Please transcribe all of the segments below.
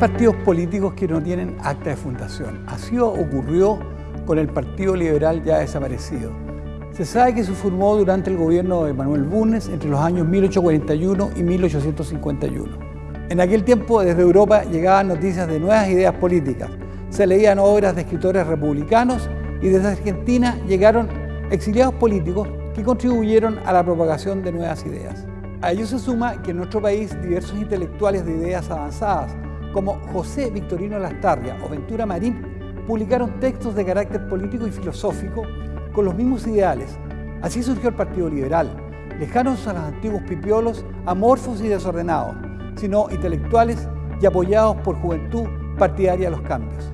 partidos políticos que no tienen acta de fundación. Así ocurrió con el Partido Liberal ya desaparecido. Se sabe que se formó durante el gobierno de Manuel Bulnes entre los años 1841 y 1851. En aquel tiempo desde Europa llegaban noticias de nuevas ideas políticas, se leían obras de escritores republicanos y desde Argentina llegaron exiliados políticos que contribuyeron a la propagación de nuevas ideas. A ello se suma que en nuestro país diversos intelectuales de ideas avanzadas, como José Victorino Lastarria o Ventura Marín, publicaron textos de carácter político y filosófico con los mismos ideales. Así surgió el Partido Liberal, lejanos a los antiguos pipiolos, amorfos y desordenados, sino intelectuales y apoyados por juventud partidaria de los cambios.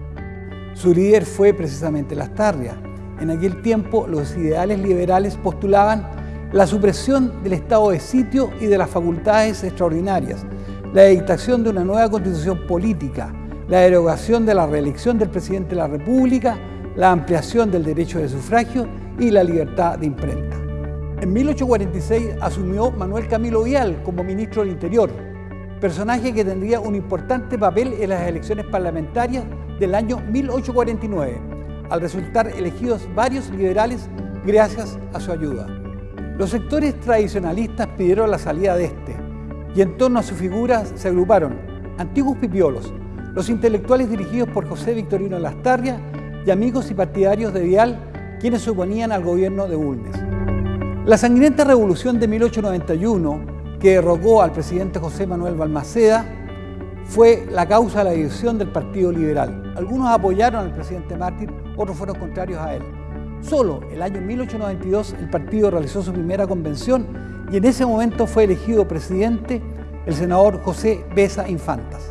Su líder fue precisamente Lastarria. En aquel tiempo los ideales liberales postulaban la supresión del estado de sitio y de las facultades extraordinarias, la dictación de una nueva constitución política, la derogación de la reelección del presidente de la República, la ampliación del derecho de sufragio y la libertad de imprenta. En 1846 asumió Manuel Camilo Vial como ministro del Interior, personaje que tendría un importante papel en las elecciones parlamentarias del año 1849, al resultar elegidos varios liberales gracias a su ayuda. Los sectores tradicionalistas pidieron la salida de este, y en torno a su figura se agruparon antiguos pipiolos, los intelectuales dirigidos por José Victorino Lastarria y amigos y partidarios de Vial, quienes se oponían al gobierno de Bulnes. La sangrienta revolución de 1891, que derrocó al presidente José Manuel Balmaceda, fue la causa de la división del Partido Liberal. Algunos apoyaron al presidente Mártir, otros fueron contrarios a él. Solo el año 1892 el partido realizó su primera convención y en ese momento fue elegido presidente el senador José Besa Infantas.